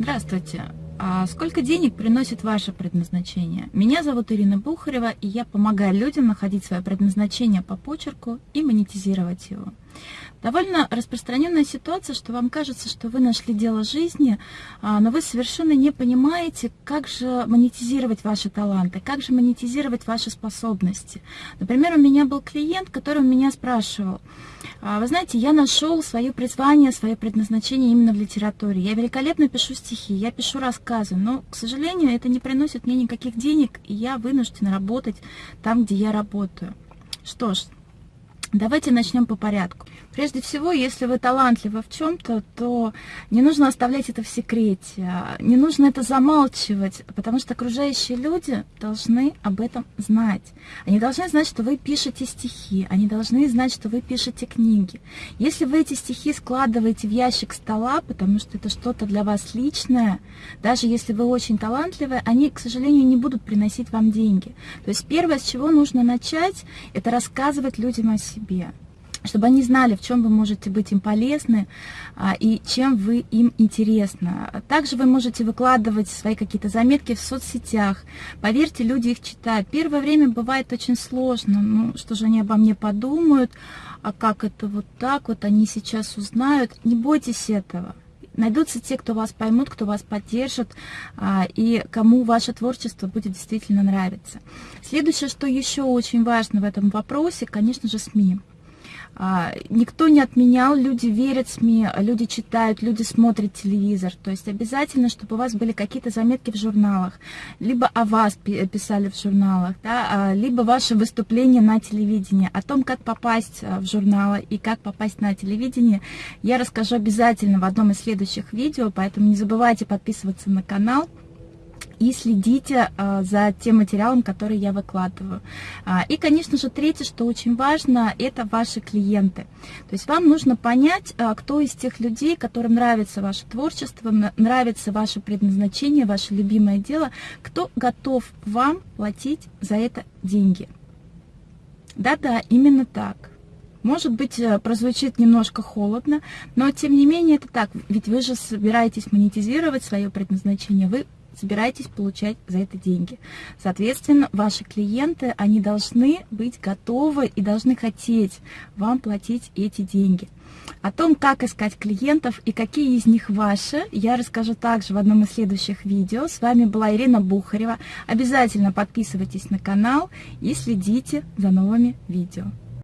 Здравствуйте. А сколько денег приносит ваше предназначение? Меня зовут Ирина Бухарева, и я помогаю людям находить свое предназначение по почерку и монетизировать его. Довольно распространенная ситуация, что вам кажется, что вы нашли дело жизни, а, но вы совершенно не понимаете, как же монетизировать ваши таланты, как же монетизировать ваши способности. Например, у меня был клиент, который у меня спрашивал, «А, вы знаете, я нашел свое призвание, свое предназначение именно в литературе. Я великолепно пишу стихи, я пишу рассказы, но, к сожалению, это не приносит мне никаких денег, и я вынуждена работать там, где я работаю. Что ж, Давайте начнем по порядку. Прежде всего, если вы талантливы в чем-то, то не нужно оставлять это в секрете, не нужно это замалчивать, потому что окружающие люди должны об этом знать. Они должны знать, что вы пишете стихи, они должны знать, что вы пишете книги. Если вы эти стихи складываете в ящик стола, потому что это что-то для вас личное, даже если вы очень талантливы, они, к сожалению, не будут приносить вам деньги. То есть первое, с чего нужно начать, это рассказывать людям о себе себе, чтобы они знали, в чем вы можете быть им полезны а, и чем вы им интересны. Также вы можете выкладывать свои какие-то заметки в соцсетях. Поверьте, люди их читают. Первое время бывает очень сложно. Ну, что же они обо мне подумают, а как это вот так вот, они сейчас узнают. Не бойтесь этого. Найдутся те, кто вас поймут, кто вас поддержит, а, и кому ваше творчество будет действительно нравиться. Следующее, что еще очень важно в этом вопросе, конечно же, СМИ. А, никто не отменял, люди верят СМИ, люди читают, люди смотрят телевизор. То есть обязательно, чтобы у вас были какие-то заметки в журналах, либо о вас писали в журналах, да, а, либо ваше выступление на телевидении. О том, как попасть а, в журналы и как попасть на телевидение, я расскажу обязательно в одном из следующих видео, поэтому не забывайте подписываться на канал и следите а, за тем материалом, который я выкладываю. А, и, конечно же, третье, что очень важно, это ваши клиенты. То есть вам нужно понять, а, кто из тех людей, которым нравится ваше творчество, нравится ваше предназначение, ваше любимое дело, кто готов вам платить за это деньги. Да-да, именно так. Может быть, э, прозвучит немножко холодно, но тем не менее это так. Ведь вы же собираетесь монетизировать свое предназначение, вы собираетесь получать за это деньги. Соответственно, ваши клиенты, они должны быть готовы и должны хотеть вам платить эти деньги. О том, как искать клиентов и какие из них ваши, я расскажу также в одном из следующих видео. С вами была Ирина Бухарева. Обязательно подписывайтесь на канал и следите за новыми видео.